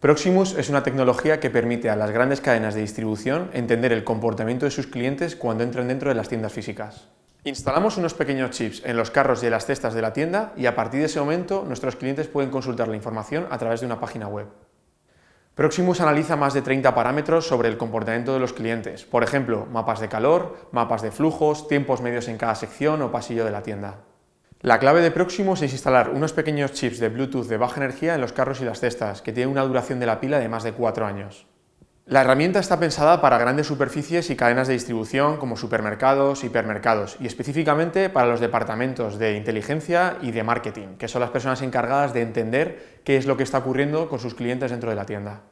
Proximus es una tecnología que permite a las grandes cadenas de distribución entender el comportamiento de sus clientes cuando entran dentro de las tiendas físicas. Instalamos unos pequeños chips en los carros y en las cestas de la tienda y a partir de ese momento nuestros clientes pueden consultar la información a través de una página web. Proximus analiza más de 30 parámetros sobre el comportamiento de los clientes, por ejemplo, mapas de calor, mapas de flujos, tiempos medios en cada sección o pasillo de la tienda. La clave de Proximus es instalar unos pequeños chips de Bluetooth de baja energía en los carros y las cestas, que tienen una duración de la pila de más de 4 años. La herramienta está pensada para grandes superficies y cadenas de distribución como supermercados, hipermercados y específicamente para los departamentos de inteligencia y de marketing, que son las personas encargadas de entender qué es lo que está ocurriendo con sus clientes dentro de la tienda.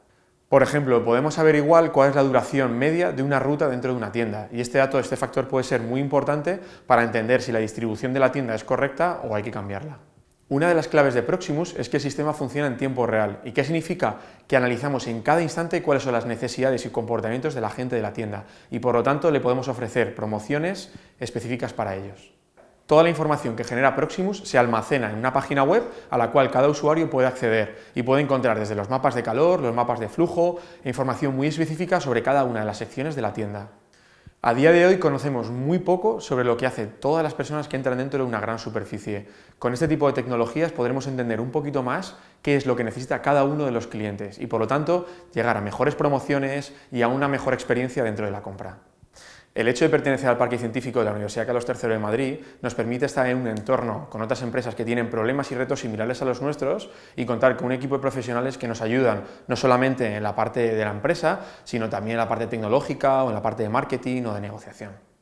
Por ejemplo, podemos averiguar cuál es la duración media de una ruta dentro de una tienda y este dato, este factor puede ser muy importante para entender si la distribución de la tienda es correcta o hay que cambiarla. Una de las claves de Proximus es que el sistema funciona en tiempo real. ¿Y qué significa? Que analizamos en cada instante cuáles son las necesidades y comportamientos de la gente de la tienda y por lo tanto le podemos ofrecer promociones específicas para ellos. Toda la información que genera Proximus se almacena en una página web a la cual cada usuario puede acceder y puede encontrar desde los mapas de calor, los mapas de flujo e información muy específica sobre cada una de las secciones de la tienda. A día de hoy conocemos muy poco sobre lo que hacen todas las personas que entran dentro de una gran superficie. Con este tipo de tecnologías podremos entender un poquito más qué es lo que necesita cada uno de los clientes y por lo tanto llegar a mejores promociones y a una mejor experiencia dentro de la compra. El hecho de pertenecer al Parque Científico de la Universidad Carlos III de Madrid nos permite estar en un entorno con otras empresas que tienen problemas y retos similares a los nuestros y contar con un equipo de profesionales que nos ayudan no solamente en la parte de la empresa, sino también en la parte tecnológica o en la parte de marketing o de negociación.